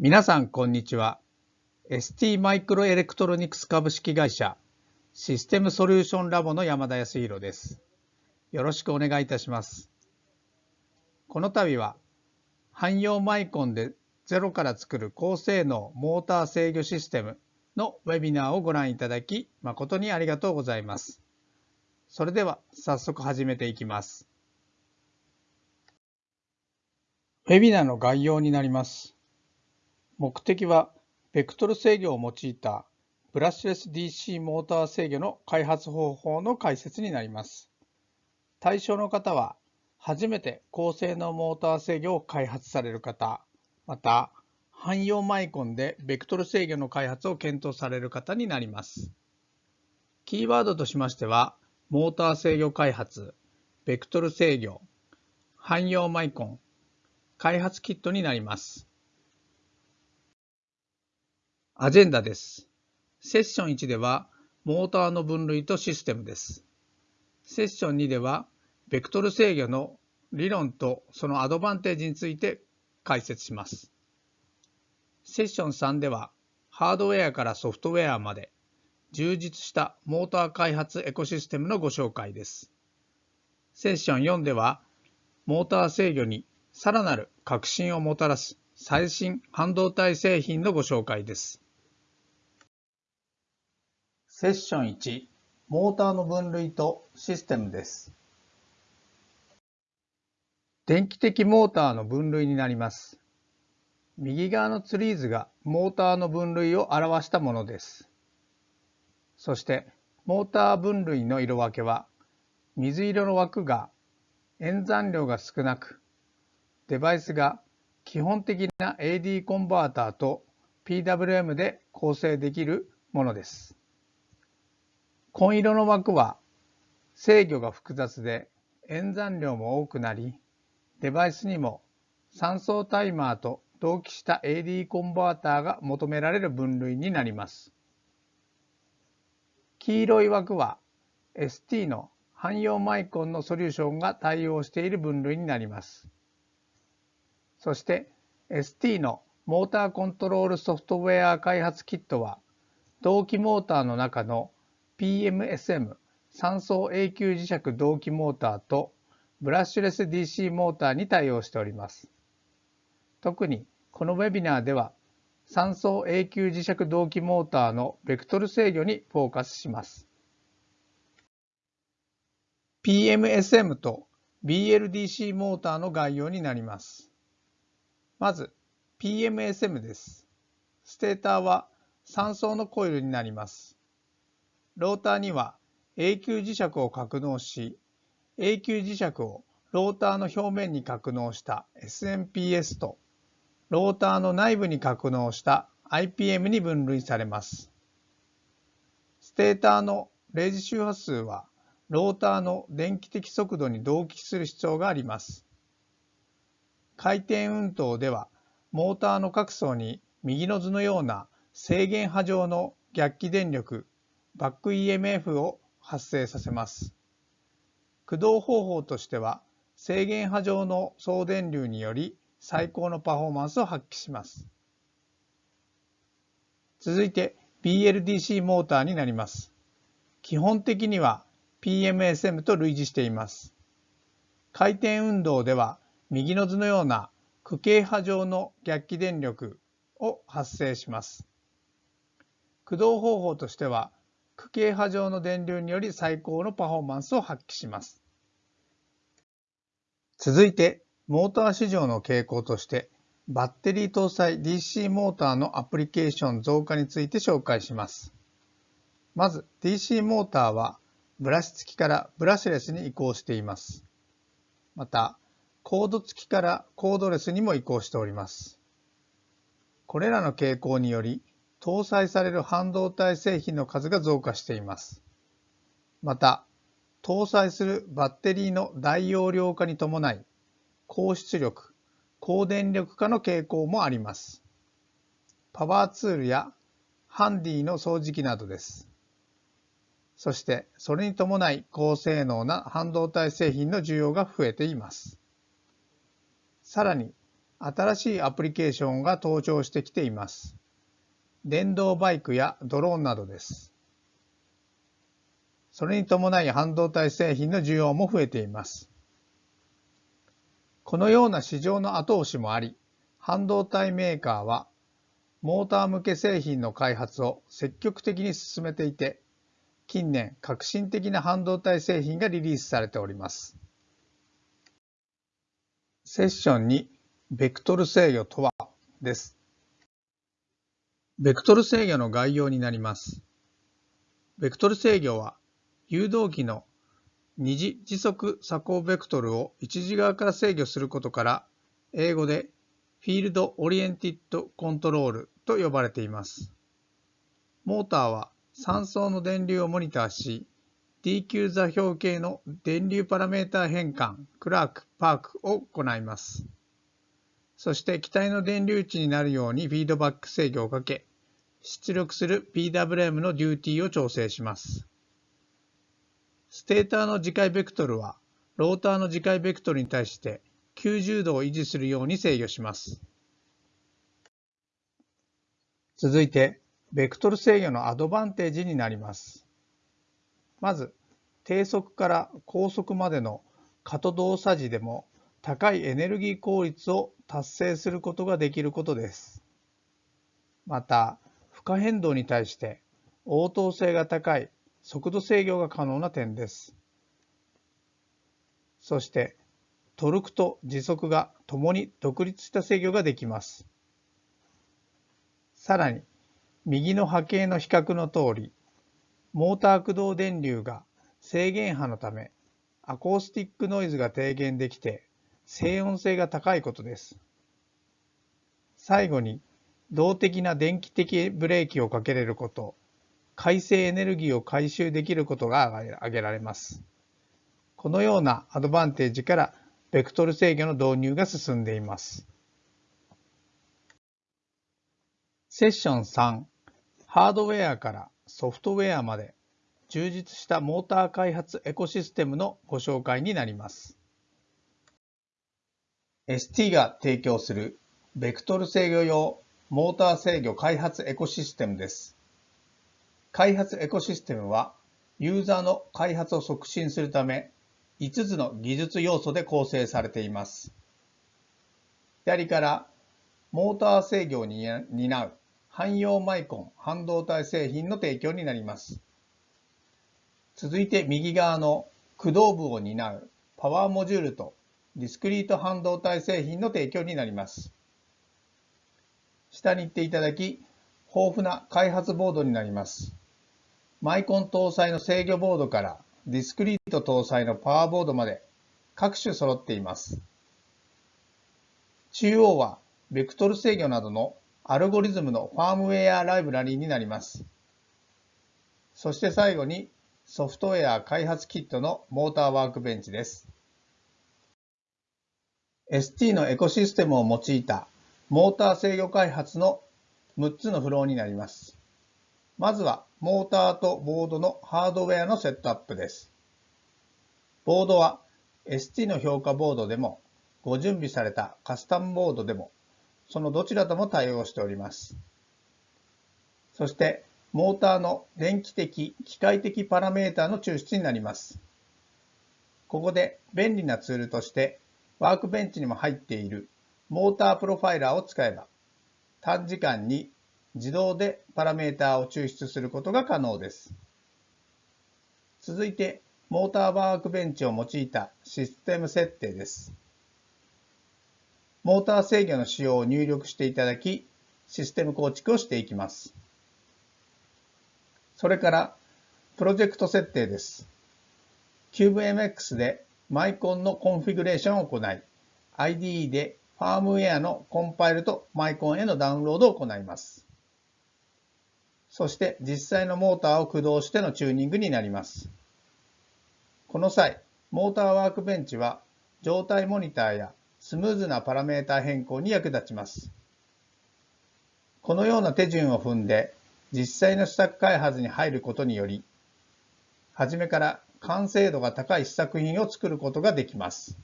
皆さんこんにちは。ST マイクロエレクトロニクス株式会社システムソリューションラボの山田康弘です。よろしくお願いいたします。この度は汎用マイコンでゼロから作る高性能モーター制御システムのウェビナーをご覧いただき誠にありがとうございます。それでは早速始めていきます。ウェビナーの概要になります。目的は、ベクトル制御を用いたブラッシュレス DC モーター制御の開発方法の解説になります。対象の方は、初めて高性能モーター制御を開発される方、また、汎用マイコンでベクトル制御の開発を検討される方になります。キーワードとしましては、モーター制御開発、ベクトル制御、汎用マイコン、開発キットになります。アジェンダです。セッション1では、モーターの分類とシステムです。セッション2では、ベクトル制御の理論とそのアドバンテージについて解説します。セッション3では、ハードウェアからソフトウェアまで充実したモーター開発エコシステムのご紹介です。セッション4では、モーター制御にさらなる革新をもたらす最新半導体製品のご紹介です。セッション1、モーターの分類とシステムです。電気的モーターの分類になります。右側のツリーズがモーターの分類を表したものです。そしてモーター分類の色分けは水色の枠が演算量が少なくデバイスが基本的な AD コンバーターと PWM で構成できるものです。紺色の枠は制御が複雑で演算量も多くなり、デバイスにも3層タイマーと同期した AD コンバーターが求められる分類になります。黄色い枠は ST の汎用マイコンのソリューションが対応している分類になります。そして ST のモーターコントロールソフトウェア開発キットは同期モーターの中の PMSM 3層永久磁石同期モーターとブラッシュレス DC モーターに対応しております。特にこのウェビナーでは3層永久磁石同期モーターのベクトル制御にフォーカスします。PMSM と BLDC モーターの概要になります。まず PMSM です。ステーターは3層のコイルになります。ローターには永久磁石を格納し、永久磁石をローターの表面に格納した SMPS と、ローターの内部に格納した IPM に分類されます。ステーターの0次周波数は、ローターの電気的速度に同期する必要があります。回転運動ではモーターの各層に右の図のような制限波状の逆気電力バック EMF を発生させます。駆動方法としては制限波状の送電流により最高のパフォーマンスを発揮します。続いて BLDC モーターになります。基本的には PMSM と類似しています。回転運動では右の図のような区形波状の逆気電力を発生します。駆動方法としては区形波状の電流により最高のパフォーマンスを発揮します。続いてモーター市場の傾向としてバッテリー搭載 DC モーターのアプリケーション増加について紹介します。まず DC モーターはブラシ付きからブラシレスに移行しています。またコード付きからコードレスにも移行しております。これらの傾向により、搭載される半導体製品の数が増加しています。また、搭載するバッテリーの大容量化に伴い、高出力、高電力化の傾向もあります。パワーツールやハンディの掃除機などです。そして、それに伴い高性能な半導体製品の需要が増えています。さらに新しいアプリケーションが登場してきています。電動バイクやドローンなどです。それに伴い半導体製品の需要も増えています。このような市場の後押しもあり、半導体メーカーはモーター向け製品の開発を積極的に進めていて、近年革新的な半導体製品がリリースされております。セッションにベクトル制御とはです。ベクトル制御の概要になります。ベクトル制御は誘導機の二次時速鎖降ベクトルを一次側から制御することから英語でフィールドオリエンティッドコントロールと呼ばれています。モーターは3層の電流をモニターし DQ 座標系の電流パラメータ変換、クラーク、パークを行います。そして気体の電流値になるようにフィードバック制御をかけ、出力する PWM のデューティーを調整します。ステーターの磁界ベクトルは、ローターの磁界ベクトルに対して90度を維持するように制御します。続いて、ベクトル制御のアドバンテージになります。まず、低速から高速までの過渡動作時でも高いエネルギー効率を達成することができることです。また、荷変動に対して応答性が高い速度制御が可能な点です。そして、トルクと時速が共に独立した制御ができます。さらに、右の波形の比較の通り、モーター駆動電流が制限波のため、アコースティックノイズが低減できて、静音性が高いことです。最後に、動的な電気的ブレーキをかけれること、回生エネルギーを回収できることが挙げられます。このようなアドバンテージから、ベクトル制御の導入が進んでいます。セッション3、ハードウェアからソフトウェアまで充実したモーター開発エコシステムのご紹介になります。ST が提供するベクトル制御用モーター制御開発エコシステムです。開発エコシステムはユーザーの開発を促進するため5つの技術要素で構成されています。左からモーター制御を担う汎用マイコン半導体製品の提供になります。続いて右側の駆動部を担うパワーモジュールとディスクリート半導体製品の提供になります。下に行っていただき、豊富な開発ボードになります。マイコン搭載の制御ボードからディスクリート搭載のパワーボードまで各種揃っています。中央はベクトル制御などのアルゴリズムのファームウェアライブラリーになります。そして最後にソフトウェア開発キットのモーターワークベンチです。ST のエコシステムを用いたモーター制御開発の6つのフローになります。まずはモーターとボードのハードウェアのセットアップです。ボードは ST の評価ボードでもご準備されたカスタムボードでもそのどちらとも対応しております。そして、モーターの電気的、機械的パラメータの抽出になります。ここで便利なツールとして、ワークベンチにも入っているモータープロファイラーを使えば、短時間に自動でパラメータを抽出することが可能です。続いて、モーターワークベンチを用いたシステム設定です。モーター制御の仕様を入力していただき、システム構築をしていきます。それから、プロジェクト設定です。CubeMX でマイコンのコンフィグレーションを行い、IDE でファームウェアのコンパイルとマイコンへのダウンロードを行います。そして実際のモーターを駆動してのチューニングになります。この際、モーターワークベンチは状態モニターやスムーズなパラメータ変更に役立ちます。このような手順を踏んで実際の施策開発に入ることにより、初めから完成度が高い試作品を作ることができます。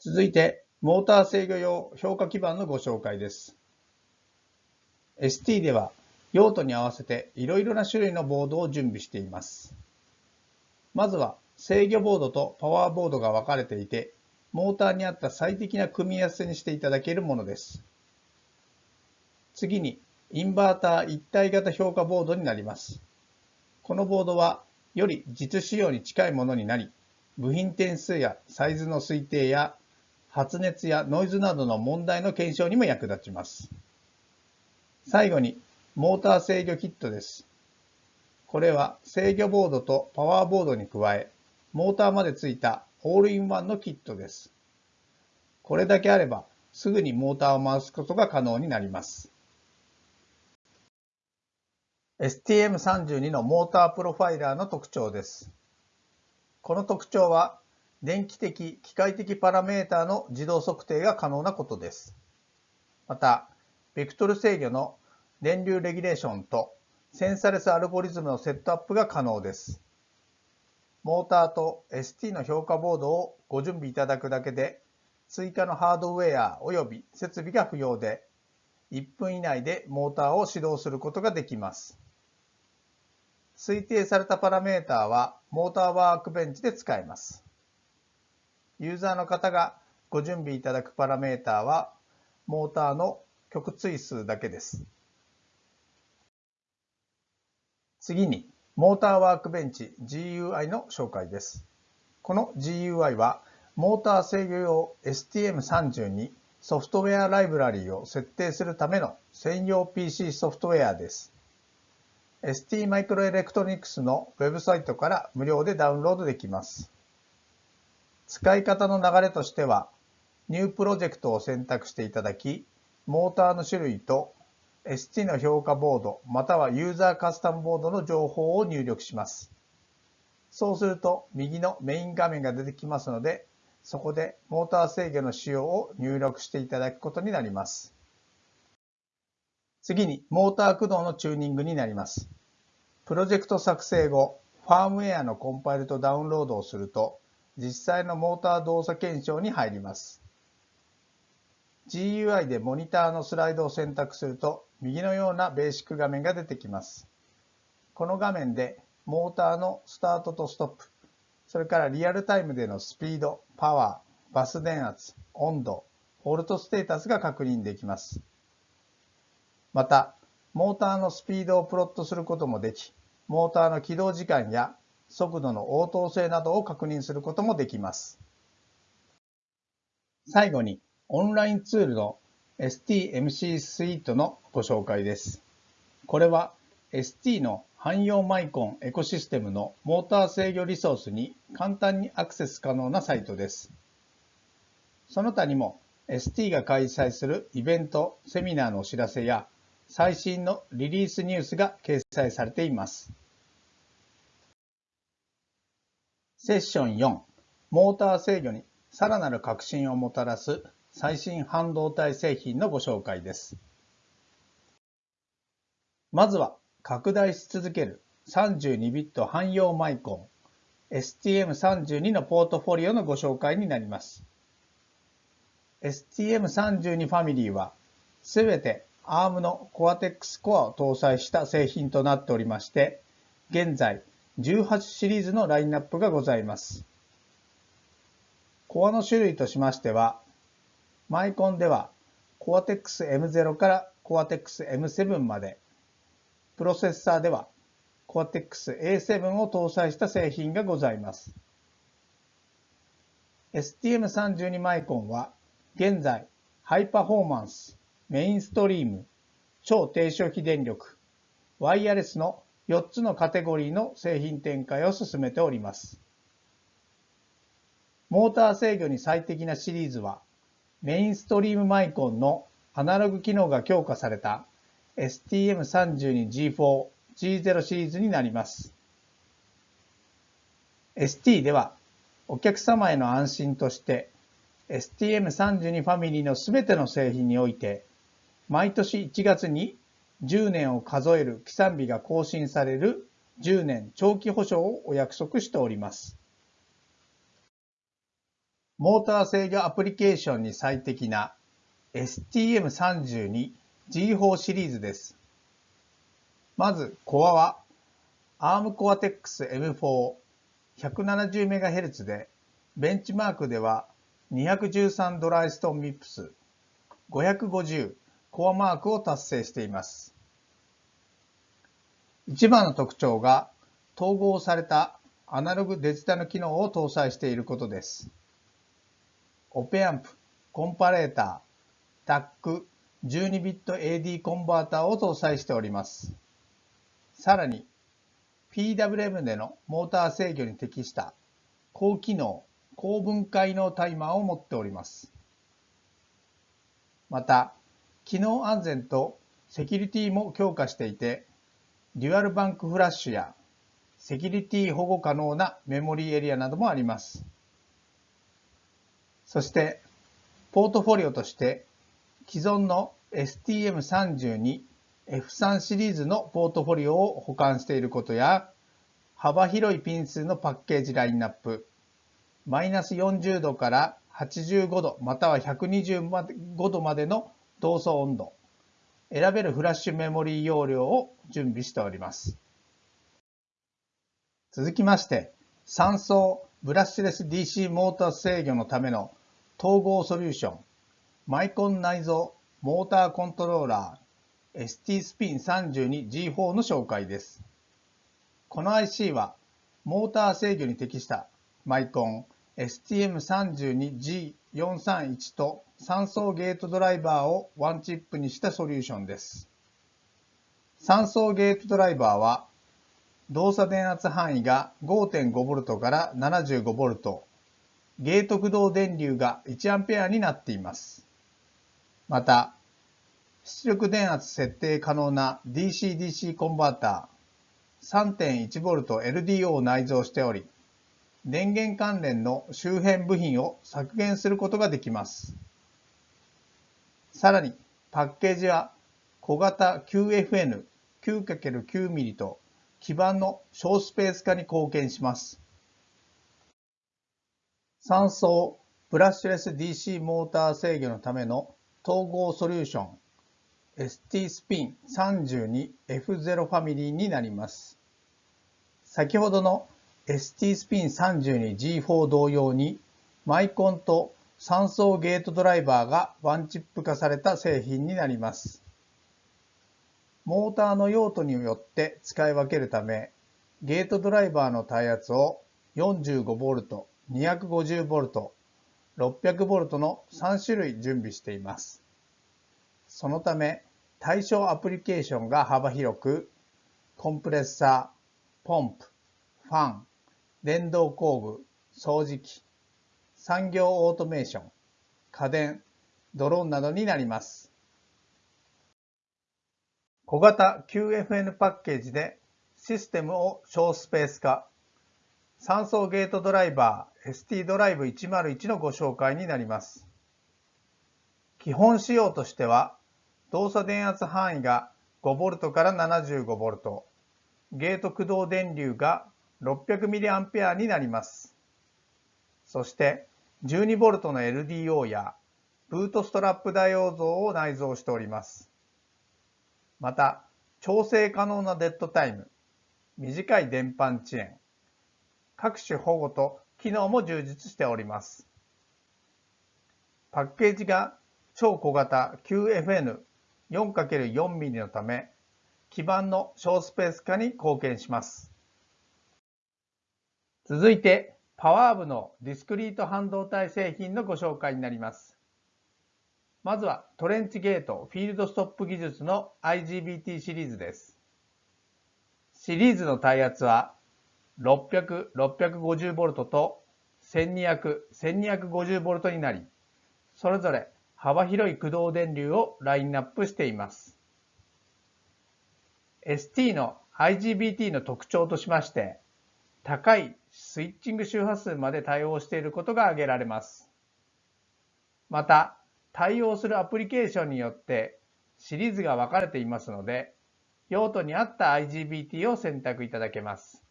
続いて、モーター制御用評価基板のご紹介です。ST では用途に合わせていろいろな種類のボードを準備しています。まずは制御ボードとパワーボードが分かれていて、モーターに合った最適な組み合わせにしていただけるものです。次に、インバーター一体型評価ボードになります。このボードは、より実使用に近いものになり、部品点数やサイズの推定や発熱やノイズなどの問題の検証にも役立ちます。最後に、モーター制御キットです。これは制御ボードとパワーボードに加え、モーターまでついたオールインワンのキットです。これだけあれば、すぐにモーターを回すことが可能になります。STM32 のモータープロファイラーの特徴です。この特徴は、電気的、機械的パラメータの自動測定が可能なことです。また、ベクトル制御の電流レギュレーションとセンサレスアルゴリズムのセットアップが可能です。モーターと ST の評価ボードをご準備いただくだけで、追加のハードウェア及び設備が不要で、1分以内でモーターを始動することができます。推定されたパラメータはモーターワークベンチで使えます。ユーザーの方がご準備いただくパラメータはモーターの極追数だけです。次にモーターワークベンチ GUI の紹介です。この GUI はモーター制御用 STM30 にソフトウェアライブラリーを設定するための専用 PC ソフトウェアです。ST マイクロエレクトロニクスのウェブサイトから無料でダウンロードできます。使い方の流れとしては、ニュープロジェクトを選択していただき、モーターの種類と ST の評価ボードまたはユーザーカスタムボードの情報を入力します。そうすると右のメイン画面が出てきますので、そこでモーター制御の仕様を入力していただくことになります。次に、モーター駆動のチューニングになります。プロジェクト作成後、ファームウェアのコンパイルとダウンロードをすると、実際のモーター動作検証に入ります。GUI でモニターのスライドを選択すると、右のようなベーシック画面が出てきます。この画面で、モーターのスタートとストップ、それからリアルタイムでのスピード、パワー、バス電圧、温度、フォルトステータスが確認できます。また、モーターのスピードをプロットすることもでき、モーターの起動時間や速度の応答性などを確認することもできます。最後に、オンラインツールの STMC スイートのご紹介です。これは ST の汎用マイコンエコシステムのモーター制御リソースに簡単にアクセス可能なサイトです。その他にも ST が開催するイベント、セミナーのお知らせや最新のリリースニュースが掲載されています。セッション4、モーター制御にさらなる革新をもたらす最新半導体製品のご紹介です。まずは拡大し続ける32ビット汎用マイコン STM32 のポートフォリオのご紹介になります。STM32 ファミリーはすべて ARM の Cortex Core を搭載した製品となっておりまして、現在18シリーズのラインナップがございます。コアの種類としましては、マイコンでは Cortex M0 から Cortex M7 まで、プロセッサーでは Cortex A7 を搭載した製品がございます。STM32 マイコンは現在ハイパフォーマンスメインストリーム、超低消費電力、ワイヤレスの4つのカテゴリーの製品展開を進めております。モーター制御に最適なシリーズは、メインストリームマイコンのアナログ機能が強化された STM32G4、G0 シリーズになります。ST では、お客様への安心として STM32 ファミリーのすべての製品において毎年1月に10年を数える起算日が更新される10年長期保証をお約束しております。モーター制御アプリケーションに最適な STM32G4 シリーズです。まず、コアは ARM Cortex M4 170MHz で、ベンチマークでは213ドライストンミップス550コアマークを達成しています。一番の特徴が統合されたアナログデジタル機能を搭載していることです。オペアンプ、コンパレーター、タック、12ビット AD コンバーターを搭載しております。さらに、PWM でのモーター制御に適した高機能、高分解のタイマーを持っております。また、機能安全とセキュリティも強化していて、デュアルバンクフラッシュやセキュリティ保護可能なメモリーエリアなどもあります。そして、ポートフォリオとして既存の STM32 F3 シリーズのポートフォリオを保管していることや、幅広いピン数のパッケージラインナップ、マイナス40度から85度または125度までの動作温度、選べるフラッシュメモリー容量を準備しております。続きまして、3層ブラッシュレス DC モーター制御のための統合ソリューション、マイコン内蔵モーターコントローラー ST スピン 32G4 の紹介です。この IC はモーター制御に適したマイコン STM32G431 と3層ゲートドライバーをワンチップにしたソリューションです。3層ゲートドライバーは動作電圧範囲が 5.5V から 75V ゲート駆動電流が 1A になっています。また、出力電圧設定可能な DC-DC コンバーター 3.1V LDO を内蔵しており、電源関連の周辺部品を削減することができます。さらに、パッケージは小型 QFN 9×9mm と基板の小スペース化に貢献します。3層ブラッシュレス DC モーター制御のための統合ソリューション ST スピン 32F0 ファミリーになります。先ほどの ST スピン 32G4 同様にマイコンと3層ゲートドライバーがワンチップ化された製品になります。モーターの用途によって使い分けるため、ゲートドライバーの耐圧を 45V、250V、600V の3種類準備しています。そのため、対象アプリケーションが幅広く、コンプレッサー、ポンプ、ファン、電動工具、掃除機、産業オートメーション、家電、ドローンなどになります。小型 QFN パッケージでシステムを小スペース化、3層ゲートドライバー ST ドライブ101のご紹介になります。基本仕様としては、動作電圧範囲が 5V から 75V、ゲート駆動電流が 600mA になります。そして 12V の LDO やブートストラップダイオードを内蔵しております。また、調整可能なデッドタイム、短い電板遅延、各種保護と機能も充実しております。パッケージが超小型 QFN4×4mm のため、基板の小スペース化に貢献します。続いて、パワー部のディスクリート半導体製品のご紹介になります。まずはトレンチゲートフィールドストップ技術の IGBT シリーズです。シリーズの耐圧は600、650V と1200、1250V になり、それぞれ幅広い駆動電流をラインナップしています。ST の IGBT の特徴としまして、高いスイッチング周波数まで対応していることが挙げられます。また、対応するアプリケーションによってシリーズが分かれていますので、用途に合った IGBT を選択いただけます。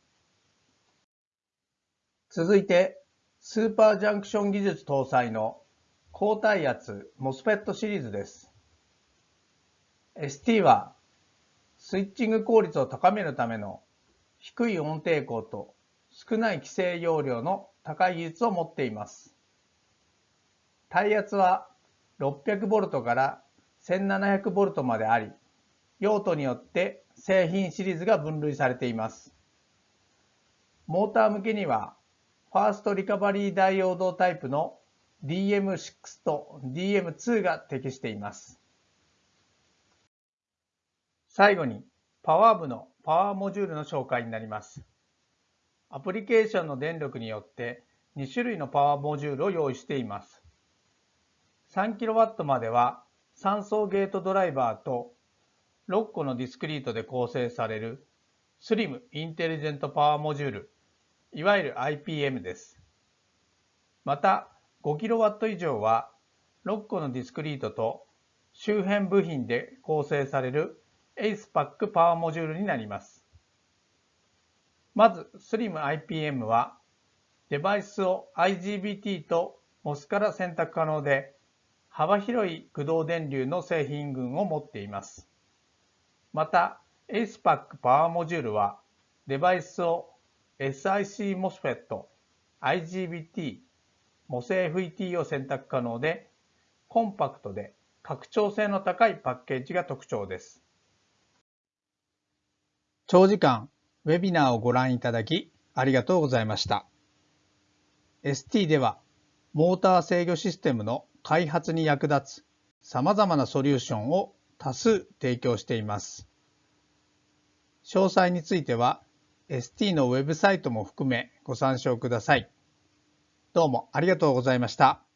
続いて、スーパージャンクション技術搭載の高体圧 MOSFET シリーズです。ST はスイッチング効率を高めるための低い音抵抗と少ない規制容量の高い技術を持っています。耐圧は 600V から 1700V まであり、用途によって製品シリーズが分類されています。モーター向けには、ファーストリカバリーダイオードタイプの DM6 と DM2 が適しています。最後に、パワー部のパワーモジュールの紹介になります。アプリケーションの電力によって2種類のパワーモジュールを用意しています。3kW までは3層ゲートドライバーと6個のディスクリートで構成される SLIM インテリジェントパワーモジュール、いわゆる IPM です。また 5kW 以上は6個のディスクリートと周辺部品で構成される AcePack パワーモジュールになります。まず SLIM IPM はデバイスを IGBT と MOS から選択可能で幅広い駆動電流の製品群を持っています。また ACEPAC パワーモジュールはデバイスを SiC MOSFET、IGBT、MOSFET を選択可能でコンパクトで拡張性の高いパッケージが特徴です。長時間ウェビナーをご覧いただきありがとうございました。ST ではモーター制御システムの開発に役立つ様々なソリューションを多数提供しています。詳細については ST のウェブサイトも含めご参照ください。どうもありがとうございました。